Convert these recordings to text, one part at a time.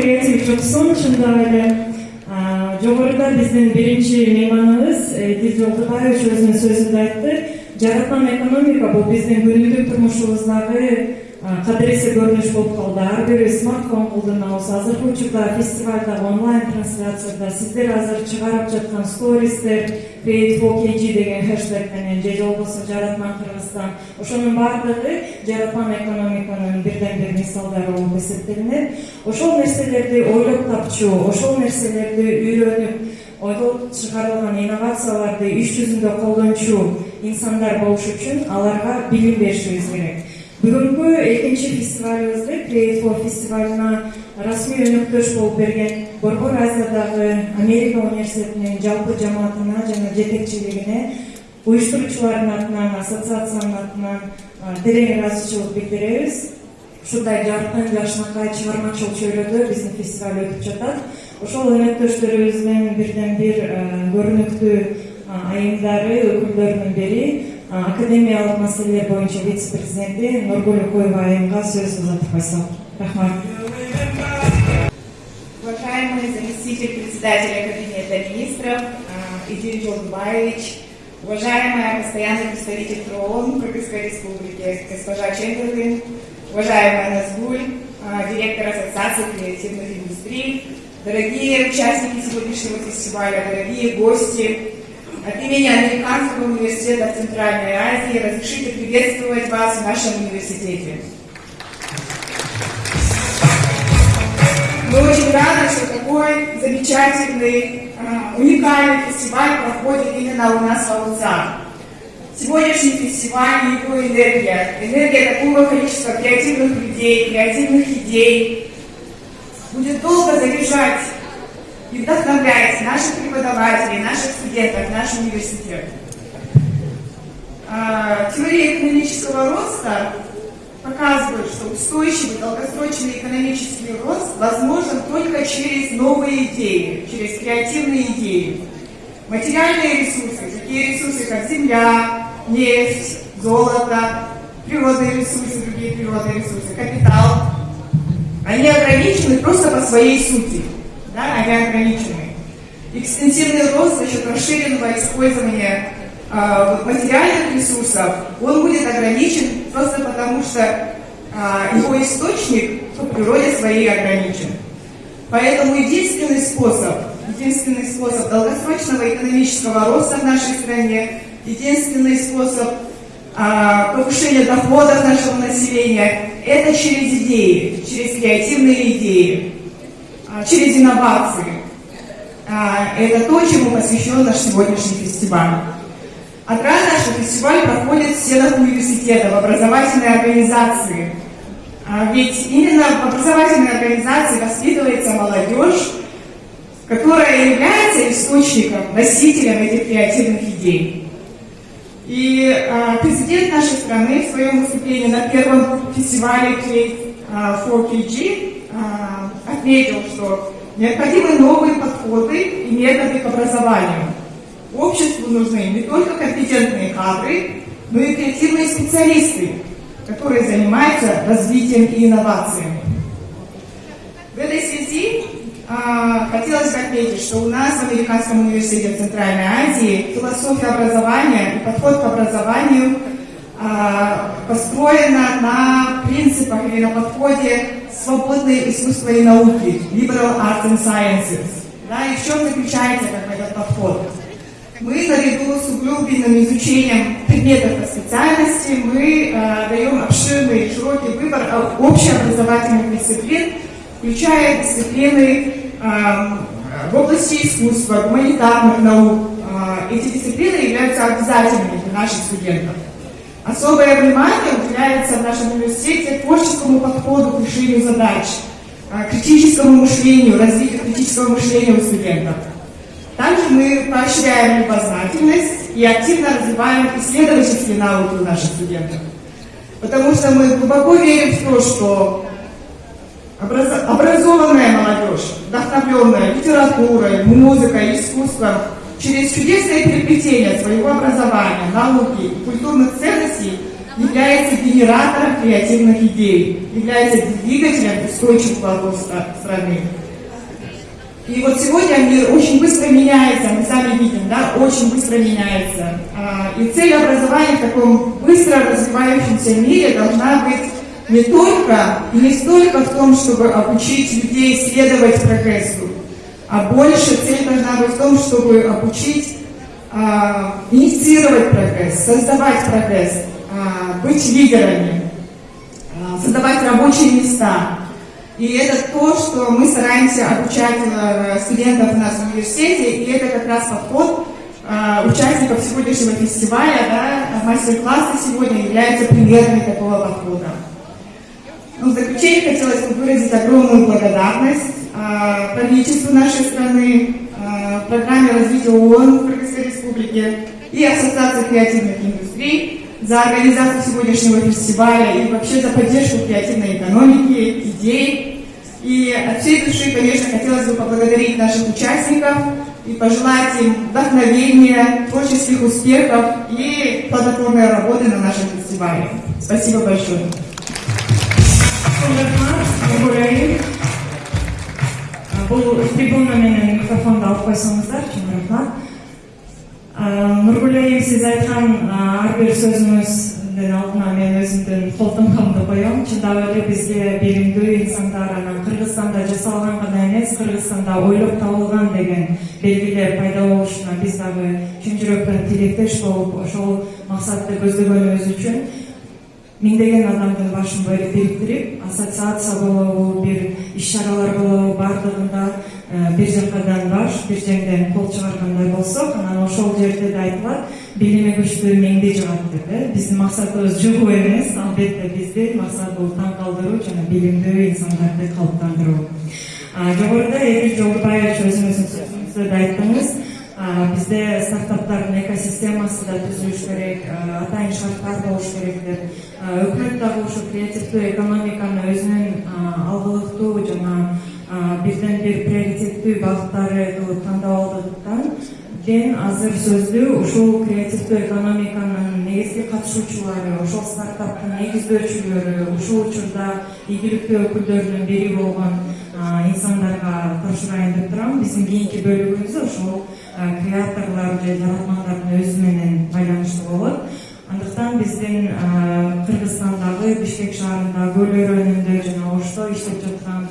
kreativ, çok sonuçunda öyle Cumhur'da bizim birinci mimarımız e, Dilci Okutay Öz'ün sözünde etti. Жараткан экономика бул биздин күнүмдүк турмушубуздагы кадыресе көрүнүш болуп калды ар бирибиз смартфон колдонобуз азыркы учурда фестивалдагы онлайн трансляцияда сиздер азыр чыгарып жаткан стористер create деген хэштег менен же болбосо жараткан кыргызстан ошонун баардыгы жараткан экономиканын бирден бир мисалдары болуп эсептелинет ошол нерселерди ойлоп тапчу ошол нерселерди үйрөнүп ойлоп чыгарылган инновацияларды иш жүзүндө колдончу инсандар болуш үчүн аларга билим беришибиз керек. Бүгүнкү экинчи фестивалыбызды create фестивалына расмий өнөктөш болуп берген борбор азиядагы америка университетинин жалпы жамаатына жана жетекчилигине уюштуруучулардын атынан ассоциациянын атынан терең ыраазычылык билдиребиз. Ушундай жаркын жакшынакай чыгармачыл чөйрөдө биздин фестиваль өтүп жатат. Ошол өнөктөштөрүбүздүн бирден бир көрүнүктүү айымдары өкүлдөрүнүн бири академиялык маселелер боюнча вице президенти нургүл окоева айымга сөз узатып койсок рахмат. Уважаемый заместитель председателя кабинета министров Идир Жолдубаевич, уважаемая постоянный представитель ТРООН Кыргызской Республики, госпожа Чемберлин, уважаемая Назгуль, директор Ассоциации креативных индустрий, дорогие участники сегодняшнего фестиваля, дорогие гости, от имени Американского университета в Центральной Азии разрешите приветствовать вас в нашем университете. Мы очень рады, что такой замечательный, а, уникальный фестиваль проходит именно у нас в Алуцах. Сегодняшний фестиваль – его энергия. Энергия такого количества креативных людей, креативных идей будет долго заряжать и вдохновлять наших преподавателей, наших студентов, наш университет. А, теория экономического роста показывает, что устойчивый долгосрочный экономический рост возможен только через новые идеи, через креативные идеи. Материальные ресурсы, такие ресурсы, как земля, нефть, золото, природные ресурсы, другие природные ресурсы, капитал, они ограничены просто по своей сути да, они ограничены. Экстенсивный рост за счет расширенного использования э, материальных ресурсов, он будет ограничен просто потому, что э, его источник по природе своей ограничен. Поэтому единственный способ, единственный способ долгосрочного экономического роста в нашей стране, единственный способ э, повышения доходов нашего населения, это через идеи, через креативные идеи. А, через инновации. А, это то, чему посвящен наш сегодняшний фестиваль. Отрадно, что фестиваль проходит в стенах университета, в образовательной организации. А, ведь именно в образовательной организации воспитывается молодежь, которая является источником, носителем этих креативных идей. И президент нашей страны в своем выступлении на первом фестивале Create 4KG отметил, что необходимы новые подходы и методы к образованию. Обществу нужны не только компетентные кадры, но и креативные специалисты, которые занимаются развитием и инновациями. В этой связи а, хотелось отметить, что у нас в Американском университете Центральной Азии философия образования и подход к образованию а, построена на принципах или на подходе свободные искусства и науки, liberal arts and sciences. Да, и в чем заключается как этот подход? Мы наряду с углубленным изучением предметов по специальности, мы э, даем обширный широкий выбор общеобразовательных дисциплин, включая дисциплины э, в области искусства, гуманитарных наук. Э, эти дисциплины являются обязательными для наших студентов. Особое внимание уделяется в нашем университете творческому подходу к решению задач, а, критическому мышлению, развитию критического мышления у студентов. Также мы поощряем любознательность и активно развиваем исследовательские навыки у наших студентов. Потому что мы глубоко верим в то, что образованная молодежь, вдохновленная литературой, музыкой, искусством, через чудесное переплетение своего образования, науки и культурных ценностей является генератором креативных идей, является двигателем устойчивого роста страны. И вот сегодня мир очень быстро меняется, мы сами видим, да, очень быстро меняется. А, и цель образования в таком быстро развивающемся мире должна быть не только и не столько в том, чтобы обучить людей следовать прогрессу, а больше цель должна быть в том, чтобы обучить а, инициировать прогресс, создавать прогресс, а, быть лидерами, а, создавать рабочие места. И это то, что мы стараемся обучать э, студентов у нас в университете, и это как раз подход а, участников сегодняшнего фестиваля, да, мастер-классы сегодня являются примерами такого подхода. Ну, в заключение хотелось бы выразить огромную благодарность э, правительству нашей страны, э, программе развития ООН в Кыргызской Республике и Ассоциации креативных индустрий за организацию сегодняшнего фестиваля и вообще за поддержку креативной экономики, идей. И от всей души, конечно, хотелось бы поблагодарить наших участников и пожелать им вдохновения, творческих успехов и плодотворной работы на нашем фестивале. Спасибо большое. Бұл трибуна менен микрофонду алып койсоңуздар чоң рахмат. Нургулайым сиз айткан ар бир сөзүңүздүн алдына мен өзүмдүн кол тамгамды коем. Чындап эле бизге билимдүү инсандар анан Кыргызстанда жасалган гана эмес, Кыргызстанда ойлоп табылган деген белгилер пайда болушуна биз дагы чын жүрөктөн тилектеш болуп ошол максатты көздөгөнүбүз үчүн миңдеген адамдын башын бириктирип ассоциация болобу бир иш чаралар болобу баардыгында бир жакадан баш бир жеңден кол чыгаргандай болсок анан ошол жерде да айтылат билими күчтүү меңди жыгат деп э. Биздин максатыбыз жыгуу эмес албетте биздин максат бул таң калтыруу жана билимдүү инсандарды калыптандыруу жогоруда эдил жолдубаевич өзүңүздүн да айттыңыз. Бізде стартаптардың экосистемасы да түзіліш керек атайын шарттар болуш керек деп дагы ушу креативдүү экономиканы өзүнүн алгылыктуу жана бирден бир приоритеттүү багыттары кылып тандап алдыктан кен азыр сөздүү ушул креативдүү экономиканын негизги катышуучулары ошол стартаптын негиздөөчүлөрү ушул учурда ийгиликтүү өкүлдөрүнүн бири болгон инсандарга тапшырайын деп турам биздин кийинки бөлүгүбүз ошол креаторлор же жаратмандардын өзү менен байланыштуу болот андыктан биздин кыргызстандагы бишкек шаарында көл өрөөнүндө жана ошто иштеп жаткан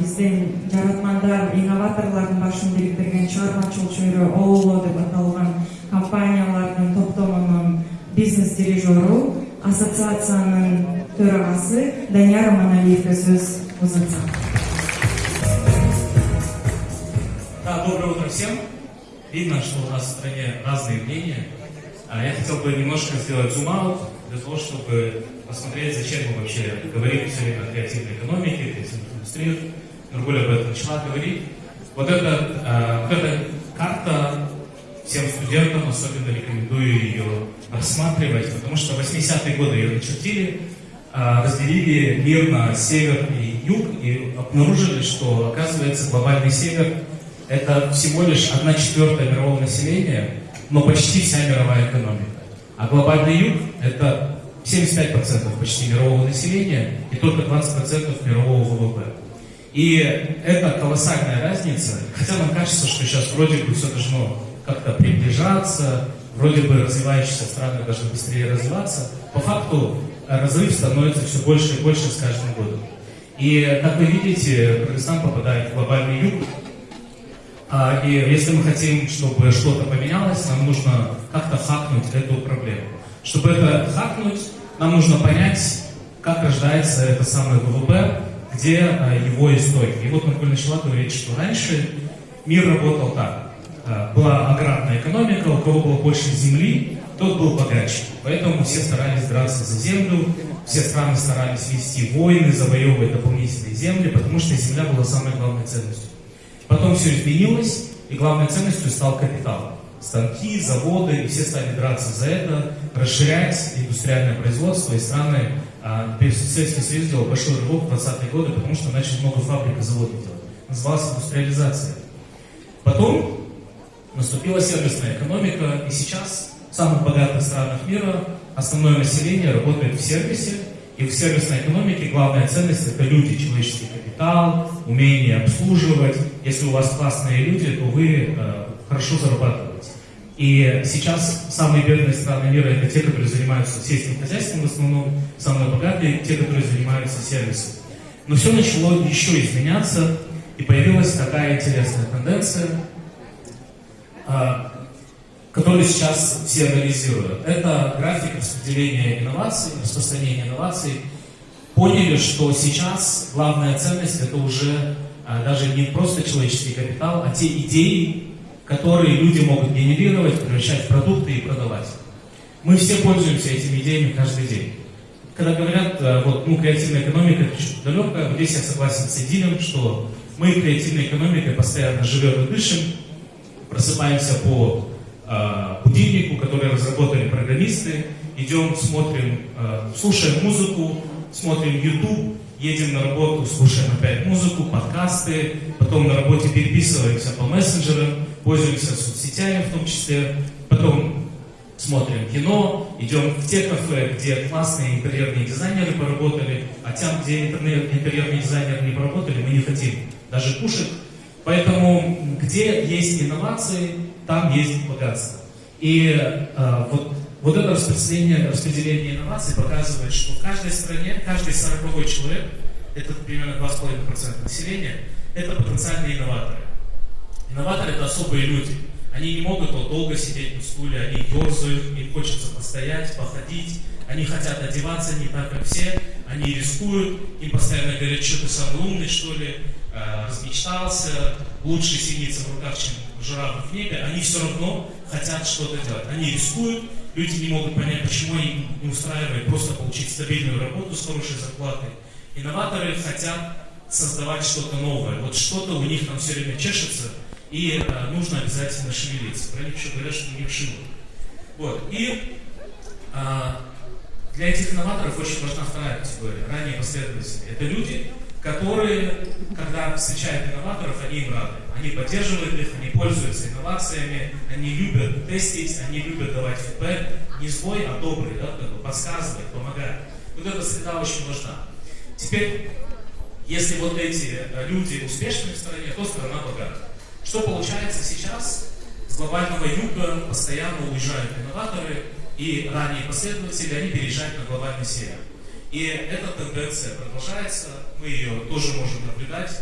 биздин жаратмандар инноваторлордун башын бириктирген чыгармачыл чөйрө ооло деп аталган компаниялардын топтомунун бизнес дирижеру ассоциациянын төрагасы данияр аманалиевке сөз узатсам Да, доброе утро всем. Видно, что у нас в стране разные мнения. А я хотел бы немножко сделать зум-аут для того, чтобы посмотреть, зачем мы вообще говорим все время о креативной экономике, креативных индустриях. Нургуль об этом начала говорить. Вот эта, вот эта карта всем студентам особенно рекомендую ее рассматривать, потому что в 80-е годы ее начертили, а, разделили мир на север и юг и обнаружили, что, оказывается, глобальный север это всего лишь одна четвертая мирового населения, но почти вся мировая экономика. А глобальный юг – это 75% почти мирового населения и только 20% мирового ВВП. И это колоссальная разница. Хотя нам кажется, что сейчас вроде бы все должно как-то приближаться, вроде бы развивающиеся страны должны быстрее развиваться. По факту разрыв становится все больше и больше с каждым годом. И, как вы видите, Кыргызстан попадает в глобальный юг, и если мы хотим, чтобы что-то поменялось, нам нужно как-то хакнуть эту проблему. Чтобы это хакнуть, нам нужно понять, как рождается это самое ВВП, где а, его истоки. И вот Маркуль начала говорить, что раньше мир работал так. А, была аграрная экономика, у кого было больше земли, тот был богаче. Поэтому все старались драться за землю, все страны старались вести войны, завоевывать дополнительные земли, потому что земля была самой главной ценностью. Потом все изменилось, и главной ценностью стал капитал. Станки, заводы, и все стали драться за это, расширять индустриальное производство, и страны, а, Советский Союз делал большой рывок в 20-е годы, потому что начал много фабрик и заводов делать. Называлась индустриализация. Потом наступила сервисная экономика, и сейчас в самых богатых странах мира основное население работает в сервисе, и в сервисной экономике главная ценность это люди, человеческий капитал, умение обслуживать. Если у вас классные люди, то вы э, хорошо зарабатываете. И сейчас самые бедные страны мира это те, которые занимаются сельским хозяйством в основном, самые богатые те, которые занимаются сервисом. Но все начало еще изменяться, и появилась такая интересная тенденция, а, которую сейчас все анализируют. Это график распределения инноваций, распространения инноваций. Поняли, что сейчас главная ценность это уже даже не просто человеческий капитал, а те идеи, которые люди могут генерировать, превращать в продукты и продавать. Мы все пользуемся этими идеями каждый день. Когда говорят, э, вот, ну, креативная экономика, это что-то вот здесь я согласен с Эдином, что мы креативной экономикой постоянно живем и дышим, просыпаемся по э, будильнику, который разработали программисты, идем, смотрим, э, слушаем музыку, смотрим YouTube, едем на работу, слушаем опять музыку, подкасты, потом на работе переписываемся по мессенджерам, пользуемся соцсетями в том числе, потом смотрим кино, идем в те кафе, где классные интерьерные дизайнеры поработали, а там, где интерьерные дизайнеры не поработали, мы не хотим даже кушать. Поэтому где есть инновации, там есть богатство. И э, вот, вот это распределение, распределение инноваций показывает, что в каждой стране, каждый сороковой человек, это примерно 2,5% населения, это потенциальные инноваторы. Инноваторы это особые люди. Они не могут вот, долго сидеть на стуле, они ерзают, им хочется постоять, походить, они хотят одеваться не так, как все, они рискуют, им постоянно говорят, что ты самый умный, что ли, э, размечтался, лучше сидится в руках, чем жираф в небе, они все равно хотят что-то делать. Они рискуют, люди не могут понять, почему они не устраивают просто получить стабильную работу с хорошей зарплатой. Инноваторы хотят создавать что-то новое. Вот что-то у них там все время чешется, и э, нужно обязательно шевелиться. Про них еще говорят, что у них шило. Вот. И э, для этих инноваторов очень важна вторая категория, ранние последователи. Это люди, которые, когда встречают инноваторов, они им рады. Они поддерживают их, они пользуются инновациями, они любят тестить, они любят давать фидбэк. Не злой, а добрый, да, как бы подсказывать, помогать. Вот эта среда очень важна. Теперь, если вот эти э, люди успешны в стране, то страна богата. Что получается сейчас? С глобального юга постоянно уезжают инноваторы, и ранние последователи, они переезжают на глобальный север. И эта тенденция продолжается, мы ее тоже можем наблюдать.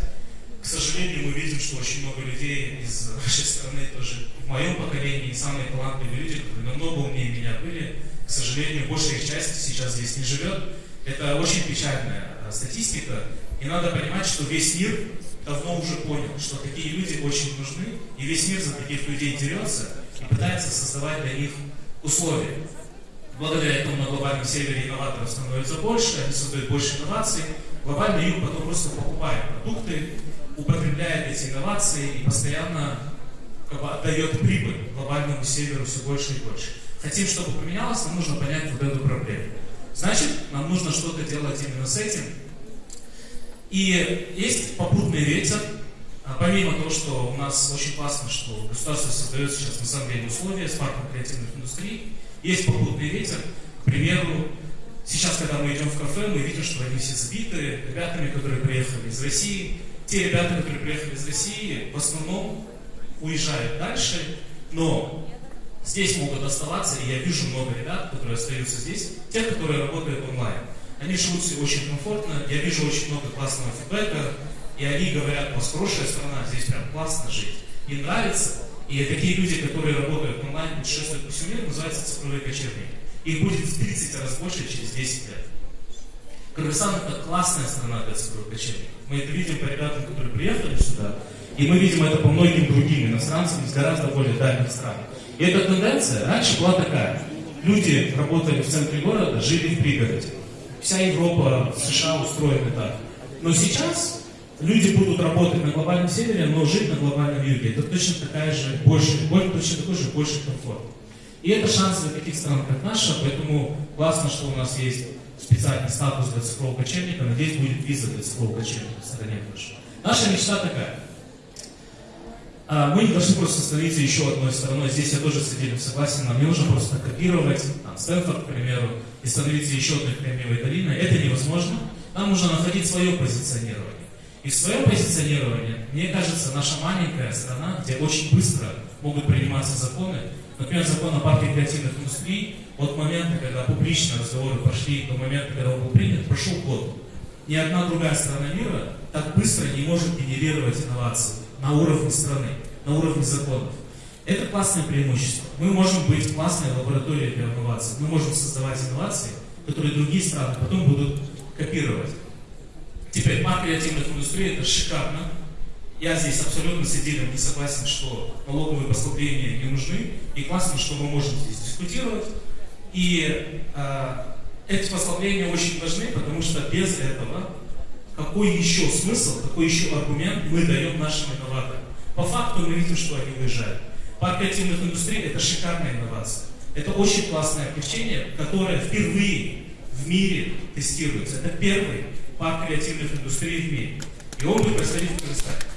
К сожалению, мы видим, что очень много людей из нашей страны, тоже в моем поколении, самые талантливые люди, которые намного умнее меня были, к сожалению, большая их часть сейчас здесь не живет. Это очень печальная э, статистика, и надо понимать, что весь мир давно уже понял, что такие люди очень нужны, и весь мир за таких людей дерется и пытается создавать для них условия. Благодаря этому на глобальном севере инноваторов становится больше, они создают больше инноваций. Глобальный юг потом просто покупает продукты, употребляет эти инновации и постоянно как бы, отдает прибыль глобальному северу все больше и больше. Хотим, чтобы поменялось, нам нужно понять вот эту проблему. Значит, нам нужно что-то делать именно с этим, и есть попутный ветер, а помимо того, что у нас очень классно, что государство создает сейчас на самом деле условия с парком креативных индустрий, есть попутный ветер, к примеру, сейчас, когда мы идем в кафе, мы видим, что они все сбиты ребятами, которые приехали из России. Те ребята, которые приехали из России, в основном уезжают дальше, но здесь могут оставаться, и я вижу много ребят, которые остаются здесь, те, которые работают онлайн. Они живут себе очень комфортно, я вижу очень много классного фидбэка, и они говорят, у вас хорошая страна, здесь прям классно жить. Им нравится, и такие люди, которые работают онлайн, путешествуют по всему миру, называются цифровые кочевники. Их будет в 30 раз больше через 10 лет. Кыргызстан это классная страна для кочевников. Мы это видим по ребятам, которые приехали сюда, и мы видим это по многим другим иностранцам из гораздо более дальних стран. И эта тенденция раньше была такая. Люди работали в центре города, жили в пригороде вся Европа, США устроены так. Но сейчас люди будут работать на глобальном севере, но жить на глобальном юге. Это точно такая же, больше, точно такой же больше комфорт. И это шанс для таких стран, как наша, поэтому классно, что у нас есть специальный статус для цифрового кочевника. Надеюсь, будет виза для цифрового кочевника в стране тоже. Наша мечта такая. А, Мы не должны просто становиться еще одной стороной. Здесь я тоже с этим согласен. Нам не нужно просто копировать там, Стэнфорд, к примеру, и становиться еще одной Кремниевой долиной. Это невозможно. Нам нужно находить свое позиционирование. И в своем позиционировании, мне кажется, наша маленькая страна, где очень быстро могут приниматься законы, например, закон о парке креативных индустрий, от момента, когда публичные разговоры пошли, до момента, когда он был принят, прошел год. Ни одна другая страна мира так быстро не может генерировать инновации на уровне страны, на уровне законов. Это классное преимущество. Мы можем быть классной лабораторией для инноваций. Мы можем создавать инновации, которые другие страны потом будут копировать. Теперь, парк креативных индустрий это шикарно. Я здесь абсолютно с Эдилем не согласен, что налоговые послабления не нужны. И классно, что мы можем здесь дискутировать. И э, эти послабления очень важны, потому что без этого какой еще смысл, какой еще аргумент мы даем нашим инноваторам? По факту мы видим, что они уезжают. Парк креативных индустрий – это шикарная инновация. Это очень классное облегчение, которое впервые в мире тестируется. Это первый парк креативных индустрий в мире. И он будет происходить в Казахстане.